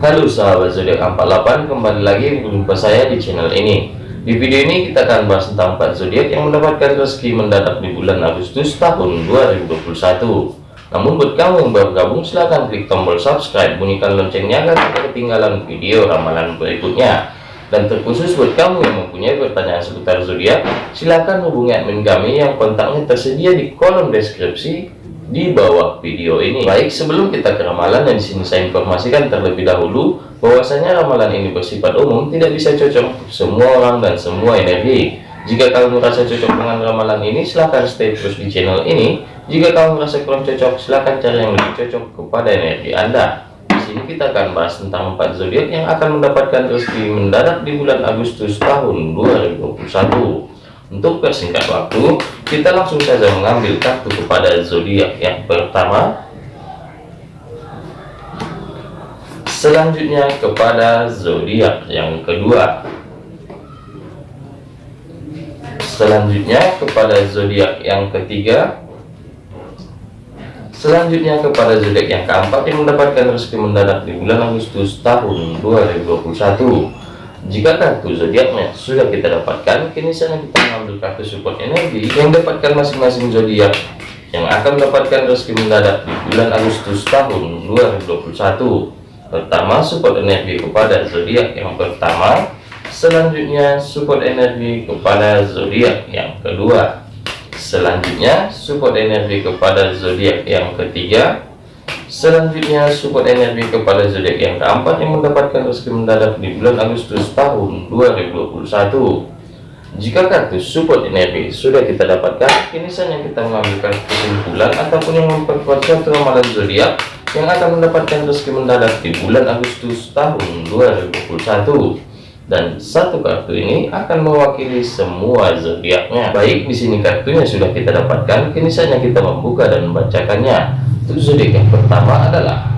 Halo sahabat zodiak 48 kembali lagi berjumpa saya di channel ini. Di video ini kita akan bahas tentang 4 zodiak yang mendapatkan rezeki mendadak di bulan Agustus tahun 2021 namun buat kamu yang baru gabung silahkan klik tombol subscribe bunyikan loncengnya agar tidak ketinggalan video ramalan berikutnya. Dan terkhusus buat kamu yang mempunyai pertanyaan seputar zodiak silahkan hubungi admin kami yang kontaknya tersedia di kolom deskripsi di bawah video ini. Baik, sebelum kita ke ramalan yang di sini saya informasikan terlebih dahulu bahwasanya ramalan ini bersifat umum, tidak bisa cocok semua orang dan semua energi. Jika kamu merasa cocok dengan ramalan ini, silahkan stay terus di channel ini. Jika kamu merasa kurang cocok, silahkan cari yang lebih cocok kepada energi Anda. Di sini kita akan bahas tentang empat zodiak yang akan mendapatkan rezeki mendadak di bulan Agustus tahun 2021. Untuk persingkat waktu, kita langsung saja mengambil kartu kepada zodiak yang pertama. Selanjutnya kepada zodiak yang kedua. Selanjutnya kepada zodiak yang ketiga. Selanjutnya kepada zodiak yang keempat yang mendapatkan rezeki mendadak di bulan Agustus tahun 2021. Jika kartu zodiaknya sudah kita dapatkan, kini saatnya kita mengambil kartu support energi yang dapatkan masing-masing zodiak yang akan mendapatkan rezeki mendadak di bulan Agustus tahun 2021. Pertama, support energi kepada zodiak yang pertama. Selanjutnya, support energi kepada zodiak yang kedua. Selanjutnya, support energi kepada zodiak yang ketiga. Selanjutnya support energi kepada zodiak yang keempat yang mendapatkan rezeki mendadak di bulan Agustus tahun 2021. Jika kartu support energi sudah kita dapatkan, kini saatnya kita mengambil kesimpulan ataupun yang memperkuat satu ramalan zodiak yang akan mendapatkan rezeki mendadak di bulan Agustus tahun 2021 dan satu kartu ini akan mewakili semua zodiaknya. Baik, di sini kartunya sudah kita dapatkan, kini saatnya kita membuka dan membacakannya. Zodiak yang pertama adalah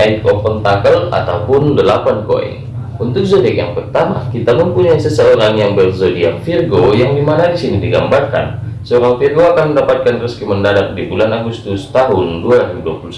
Eight of Pentacle ataupun 8 koin. Untuk zodiak yang pertama, kita mempunyai seseorang yang berzodiak Virgo yang di mana di sini digambarkan seorang Virgo akan mendapatkan rezeki mendadak di bulan Agustus tahun 2021.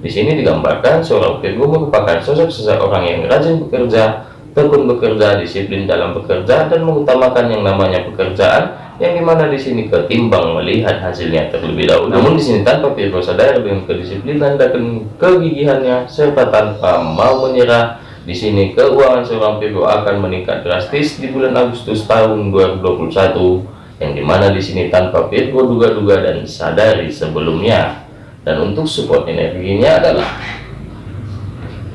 Di sini digambarkan seorang Virgo merupakan sosok seseorang yang rajin bekerja, tekun bekerja, disiplin dalam bekerja, dan mengutamakan yang namanya pekerjaan yang di mana di sini ketimbang melihat hasilnya terlebih dahulu. Namun di sini tanpa Virgo sadar dengan kedisiplinan dan kegigihannya serta tanpa mau menyerah, di sini keuangan seorang Virgo akan meningkat drastis di bulan Agustus tahun 2021 yang di mana di sini tanpa Virgo duga-duga dan sadari sebelumnya. Dan untuk support energinya adalah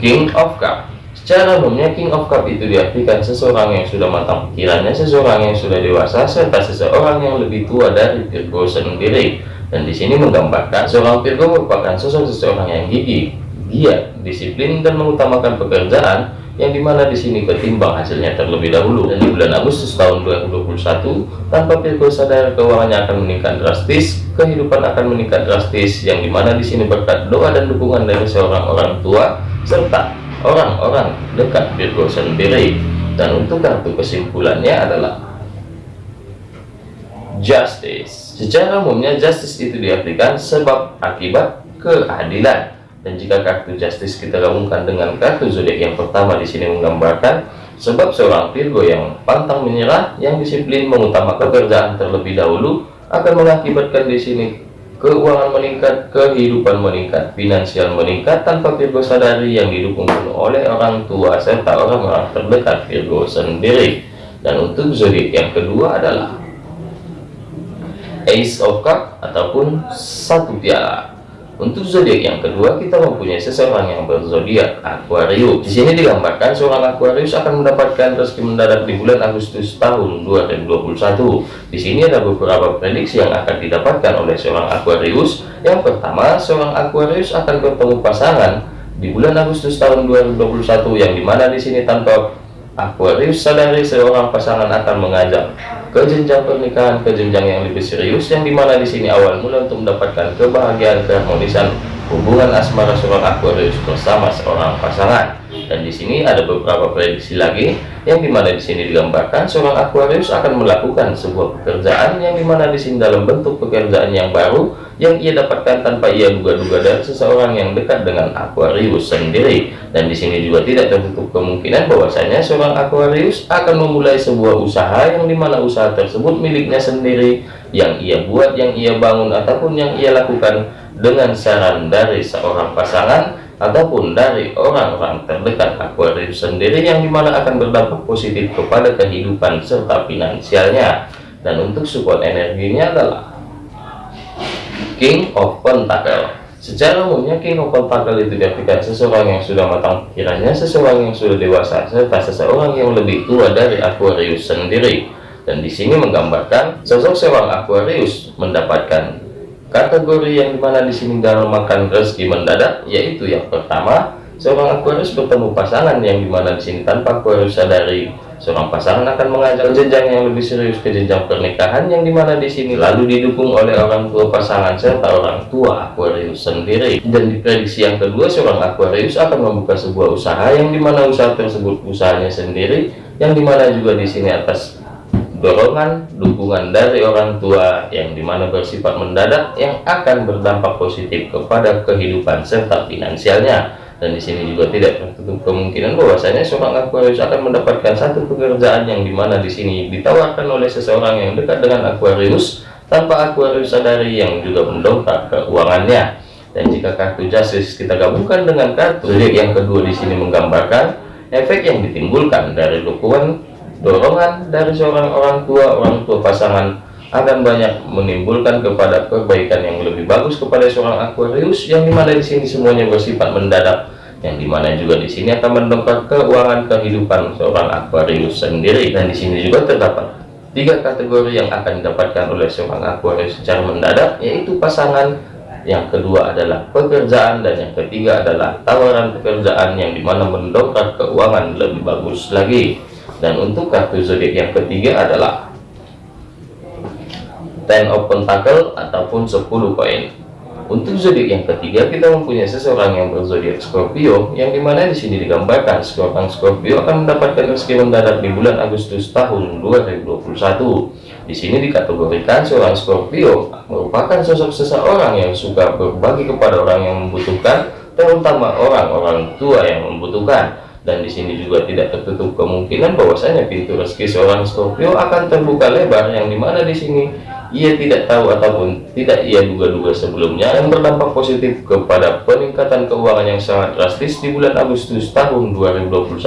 King of Cup Secara umumnya King of Cup itu diartikan seseorang yang sudah matang pikirannya, seseorang yang sudah dewasa, serta seseorang yang lebih tua dari Virgo sendiri. Dan di sini menggambarkan seorang Virgo merupakan sosok seseorang yang gigih, giat, disiplin, dan mengutamakan pekerjaan yang di mana di sini ketimbang hasilnya terlebih dahulu. Dan di bulan Agustus tahun 2021, tanpa Virgo sadar keuangannya akan meningkat drastis, kehidupan akan meningkat drastis, yang di mana di sini berkat doa dan dukungan dari seorang orang tua serta orang-orang dekat Virgo sendiri dan untuk kartu kesimpulannya adalah justice. Secara umumnya justice itu diartikan sebab akibat keadilan. Dan jika kartu justice kita gabungkan dengan kartu zodiak yang pertama di sini menggambarkan sebab seorang Virgo yang pantang menyerah yang disiplin mengutamakan pekerjaan terlebih dahulu akan mengakibatkan di sini keuangan meningkat, kehidupan meningkat, finansial meningkat tanpa Virgo sadari yang didukung oleh orang tua serta orang-orang terdekat Virgo sendiri. Dan untuk zodiak yang kedua adalah Ace of Cup ataupun satu piala. Untuk zodiak yang kedua, kita mempunyai seseorang yang berzodiak Aquarius. Di sini digambarkan seorang Aquarius akan mendapatkan rezeki mendadak di bulan Agustus tahun 2021. Di sini ada beberapa prediksi yang akan didapatkan oleh seorang Aquarius. Yang pertama, seorang Aquarius akan bertemu pasangan di bulan Agustus tahun 2021 yang di mana di sini tanpa Aquarius sadari seorang pasangan akan mengajak ke jenjang pernikahan ke jenjang yang lebih serius yang di mana di sini awal mula untuk mendapatkan kebahagiaan keharmonisan hubungan asmara seorang Aquarius bersama seorang pasangan Dan di sini ada beberapa prediksi lagi yang di mana di sini digambarkan seorang Aquarius akan melakukan sebuah pekerjaan yang di mana di sini dalam bentuk pekerjaan yang baru yang ia dapatkan tanpa ia duga-duga dari seseorang yang dekat dengan Aquarius sendiri. Dan di sini juga tidak tertutup kemungkinan bahwasanya seorang Aquarius akan memulai sebuah usaha yang di mana usaha tersebut miliknya sendiri yang ia buat, yang ia bangun ataupun yang ia lakukan dengan saran dari seorang pasangan ataupun dari orang-orang terdekat Aquarius sendiri yang di mana akan berdampak positif kepada kehidupan serta finansialnya. Dan untuk support energinya adalah King of Pentacle. Secara umumnya King of Pentacle itu diartikan seseorang yang sudah matang pikirannya seseorang yang sudah dewasa serta seseorang yang lebih tua dari Aquarius sendiri. Dan di sini menggambarkan sosok seorang Aquarius mendapatkan Kategori yang di mana di sini makan rezeki mendadak, yaitu yang pertama, seorang Aquarius bertemu pasangan yang di mana di sini tanpa Aquarius sadari seorang pasangan akan mengajak jenjang yang lebih serius ke jenjang pernikahan yang di mana di sini lalu didukung oleh orang tua pasangan serta orang tua Aquarius sendiri. Dan diprediksi yang kedua seorang Aquarius akan membuka sebuah usaha yang di mana usaha tersebut usahanya sendiri yang di mana juga di sini atas dorongan dukungan dari orang tua yang di mana bersifat mendadak yang akan berdampak positif kepada kehidupan serta finansialnya. Dan di sini juga tidak tertutup kemungkinan bahwasanya seorang Aquarius akan mendapatkan satu pekerjaan yang di mana di sini ditawarkan oleh seseorang yang dekat dengan Aquarius tanpa Aquarius sadari yang juga mendongkrak keuangannya. Dan jika kartu justice kita gabungkan dengan kartu yang kedua di sini menggambarkan efek yang ditimbulkan dari dukungan dorongan dari seorang orang tua orang tua pasangan akan banyak menimbulkan kepada perbaikan yang lebih bagus kepada seorang Aquarius yang di mana di sini semuanya bersifat mendadak yang di mana juga di sini akan mendongkrak keuangan kehidupan seorang Aquarius sendiri dan di sini juga terdapat tiga kategori yang akan didapatkan oleh seorang Aquarius secara mendadak yaitu pasangan. Yang kedua adalah pekerjaan dan yang ketiga adalah tawaran pekerjaan yang di mana mendongkrak keuangan lebih bagus lagi dan untuk kartu zodiak yang ketiga adalah ten of pentacle ataupun 10 koin. Untuk zodiak yang ketiga kita mempunyai seseorang yang berzodiak Scorpio yang di mana di sini digambarkan seorang Scorpio akan mendapatkan rezeki mendadak di bulan Agustus tahun 2021 di sini dikategorikan seorang Scorpio merupakan sosok seseorang yang suka berbagi kepada orang yang membutuhkan terutama orang-orang tua yang membutuhkan dan di sini juga tidak tertutup kemungkinan bahwasanya pintu rezeki seorang Scorpio akan terbuka lebar yang di mana di sini ia tidak tahu ataupun tidak ia duga-duga sebelumnya yang berdampak positif kepada peningkatan keuangan yang sangat drastis di bulan Agustus tahun 2021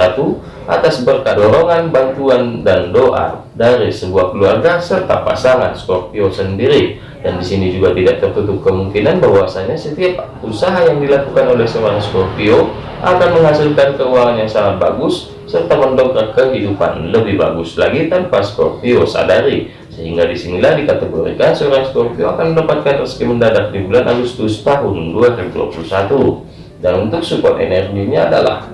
atas berkat dorongan bantuan dan doa dari sebuah keluarga serta pasangan Scorpio sendiri. Dan di sini juga tidak tertutup kemungkinan bahwasanya setiap usaha yang dilakukan oleh seorang Scorpio akan menghasilkan keuangan yang sangat bagus serta mendongkrak kehidupan lebih bagus lagi tanpa Scorpio sadari sehingga di sinilah dikategorikan seorang Scorpio akan mendapatkan rezeki mendadak di bulan Agustus tahun 2021 dan untuk support energinya adalah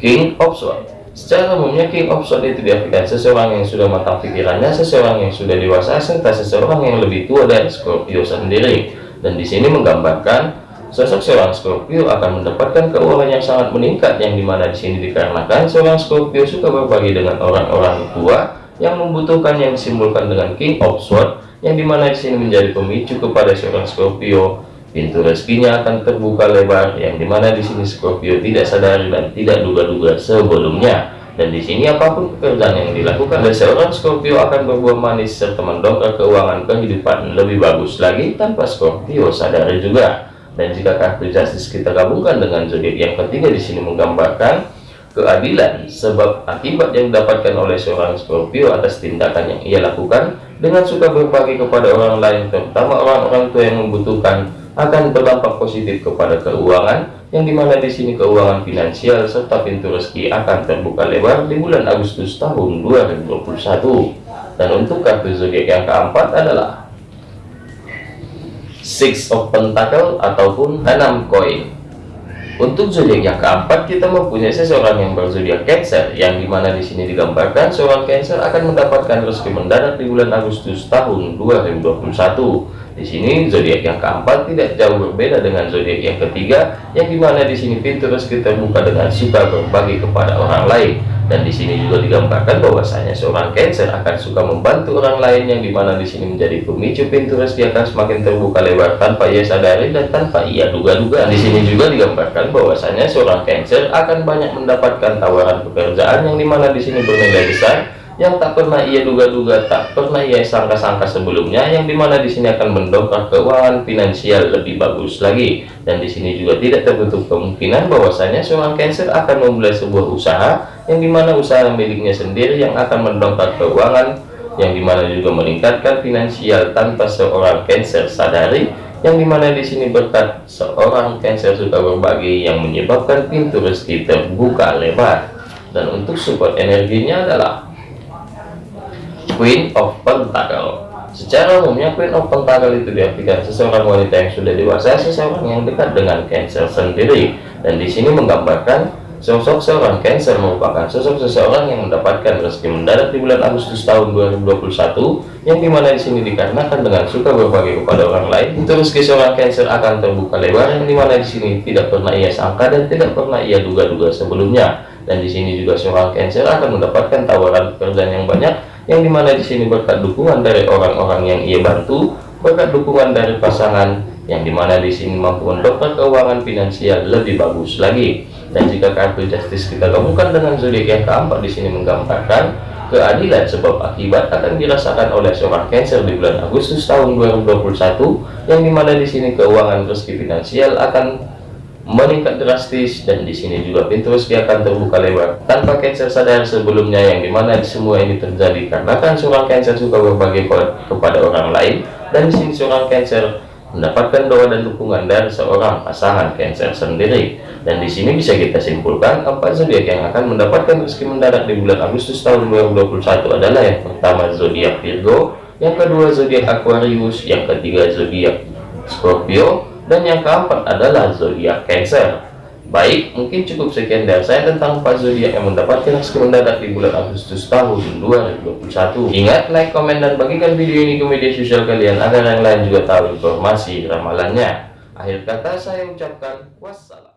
King of Swords Secara umumnya King of Swords itu diartikan seseorang yang sudah matang pikirannya, seseorang yang sudah dewasa, serta seseorang yang lebih tua dari Scorpio sendiri. Dan di sini menggambarkan sosok seorang Scorpio akan mendapatkan keuangan yang sangat meningkat, yang di mana di sini dikarenakan seorang Scorpio suka berbagi dengan orang-orang tua yang membutuhkan yang disimbolkan dengan King of Swords, yang di mana di sini menjadi pemicu kepada seorang Scorpio. Pintu rezekinya akan terbuka lebar yang di mana di sini Scorpio tidak sadari dan tidak duga-duga sebelumnya. Dan di sini apa pun pekerjaan yang dilakukan oleh seorang Scorpio akan berbuah manis serta mendongkrak keuangan kehidupan lebih bagus lagi tanpa Scorpio sadari juga. Dan jika kartu justice kita gabungkan dengan zodiak yang ketiga di sini menggambarkan keadilan sebab akibat yang didapatkan oleh seorang Scorpio atas tindakan yang ia lakukan dengan suka berbagi kepada orang lain terutama orang-orang tua yang membutuhkan akan berdampak positif kepada keuangan yang di mana di sini keuangan finansial serta pintu rezeki akan terbuka lebar di bulan Agustus tahun 2021 dan untuk kartu zodiak yang keempat adalah Six of Pentacle ataupun enam koin untuk zodiak yang keempat, kita mempunyai seseorang yang berzodiak Cancer, yang di mana di sini digambarkan seorang Cancer akan mendapatkan rezeki mendadak di bulan Agustus tahun 2021. Di sini zodiak yang keempat tidak jauh berbeda dengan zodiak yang ketiga, yang di mana di sini pintu rezeki terbuka dengan suka berbagi kepada orang lain. Dan di sini juga digambarkan bahwasanya seorang Cancer akan suka membantu orang lain, yang di mana di sini menjadi pemicu pintu rezeki akan semakin terbuka lebar tanpa ia sadari dan tanpa ia duga-duga. Di sini juga digambarkan bahwasanya seorang Cancer akan banyak mendapatkan tawaran pekerjaan, yang di mana di sini bernilai besar yang tak pernah ia duga-duga, tak pernah ia sangka-sangka sebelumnya, yang di mana di sini akan mendongkrak keuangan finansial lebih bagus lagi. Dan di sini juga tidak tertutup kemungkinan bahwasanya seorang Cancer akan memulai sebuah usaha, yang di mana usaha miliknya sendiri yang akan mendongkrak keuangan, yang di mana juga meningkatkan finansial tanpa seorang Cancer sadari, yang di mana di sini berkat seorang Cancer suka berbagi yang menyebabkan pintu rezeki terbuka lebar. Dan untuk support energinya adalah Queen of Pentacle Secara umumnya Queen of Pentacle itu diartikan seseorang wanita yang sudah dewasa, seseorang yang dekat dengan Cancer sendiri. Dan di sini menggambarkan sosok seorang Cancer merupakan sosok seseorang yang mendapatkan rezeki mendadak di bulan Agustus tahun 2021, yang di mana di sini dikarenakan dengan suka berbagi kepada orang lain, itu rezeki seorang Cancer akan terbuka lebar, yang di mana di sini tidak pernah ia sangka dan tidak pernah ia duga-duga sebelumnya. Dan di sini juga seorang Cancer akan mendapatkan tawaran pekerjaan yang banyak yang di mana di sini berkat dukungan dari orang-orang yang ia bantu, berkat dukungan dari pasangan, yang di mana di sini mampu mendongkrak keuangan finansial lebih bagus lagi. Dan jika kartu justice kita gabungkan dengan zodiak yang keempat di sini menggambarkan keadilan sebab akibat akan dirasakan oleh seorang Cancer di bulan Agustus tahun 2021, yang di mana di sini keuangan rezeki finansial akan meningkat drastis dan di sini juga pintu rezeki akan terbuka lebar tanpa Cancer sadar sebelumnya yang di mana semua ini terjadi karena kan seorang Cancer suka berbagi kepada orang lain dan di sini seorang Cancer mendapatkan doa dan dukungan dari seorang pasangan Cancer sendiri. Dan di sini bisa kita simpulkan empat zodiak yang akan mendapatkan rezeki mendadak di bulan Agustus tahun 2021 adalah yang pertama zodiak Virgo yang kedua zodiak Aquarius yang ketiga zodiak Scorpio dan yang keempat adalah zodiak Cancer. Baik, mungkin cukup sekian dari saya tentang empat zodiak yang mendapatkan rezeki mendadak di bulan Agustus tahun 2021. Ingat, like, komen, dan bagikan video ini ke media sosial kalian agar yang lain juga tahu informasi ramalannya. Akhir kata saya ucapkan wassalam.